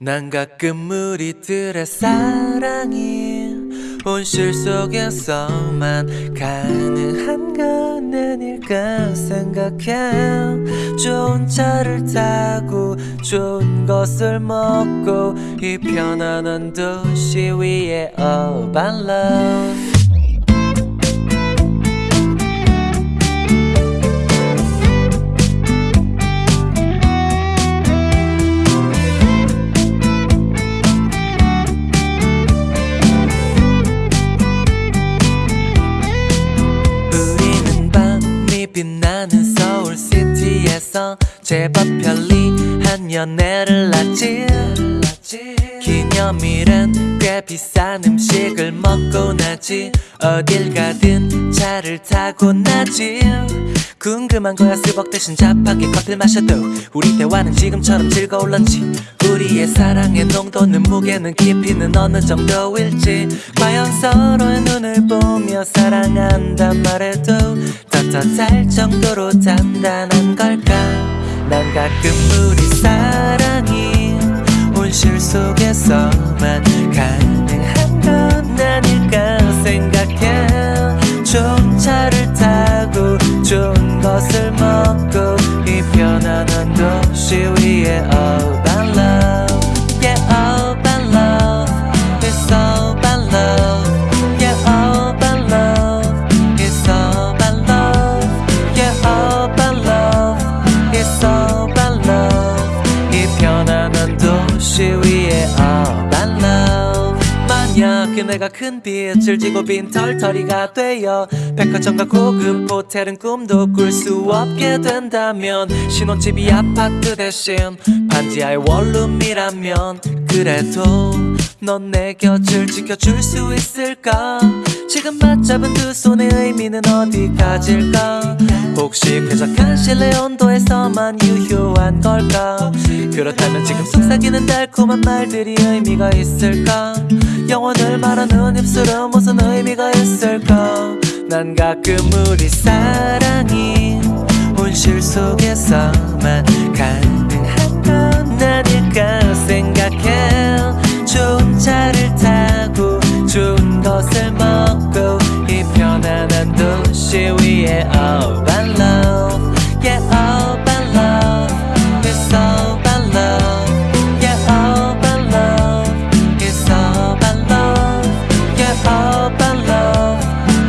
난 가끔 우리들의 사랑이 온실 속에서만 가능한 건 아닐까 생각해 좋은 차를 타고 좋은 것을 먹고 이 편안한 도시 위에 우 제법 편리한 연애를 하지. 기념일엔 꽤 비싼 음식을 먹고 나지. 어딜 가든 차를 타고 나지. 궁금한 거야 스벅 대신 잡하게 커피를 마셔도 우리 대화는 지금처럼 즐거울런지. 우리의 사랑의 농도는 무게는 깊이는 어느 정도일지. 과연 서로의 눈을 보며 사랑한단 말해도 떳떳할 정도로 단단한 걸까 난 가끔 우리 사랑이 온실 속에서만 가능한 건 아닐까 생각해. 좋은 차를 타고 좋은 것을 먹고 이 편안한 도시 위에 그네가 큰 빛을 지고 빈 털터리가 되어 백화점과 고급 호텔은 꿈도 꿀 수 없게 된다면 신혼집이 아파트 대신 반지하의 원룸이라면 그래도 넌 내 곁을 지켜줄 수 있을까 지금 맞잡은 두 손의 의미는 어디까지일까? 혹시 쾌적한 실내 온도에서만 유효한 걸까? 그렇다면 지금 속삭이는 달콤한 말들이 의미가 있을까? 영원을 말하는 입술은 무슨 의미가 있을까? 난 가끔 우리 사랑이 온실 속에서만 간 Yeah, all by love Yeah, all by love It's all by love Yeah, all by love It's all by love Yeah, all by love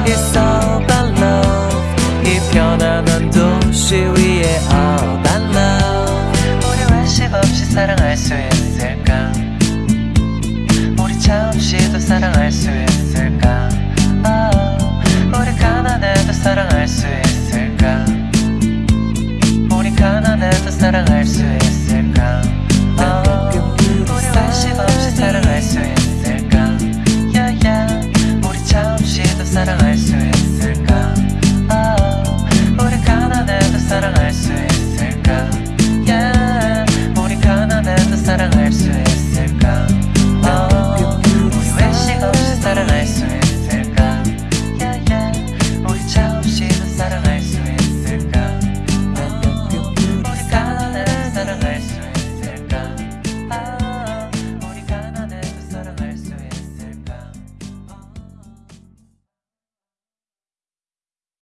It's all by love 이 편안한 도시 위에 all by love 우리 외식 없이 사랑할 수 있을까 우리 차 없이도 사랑할 수 있을까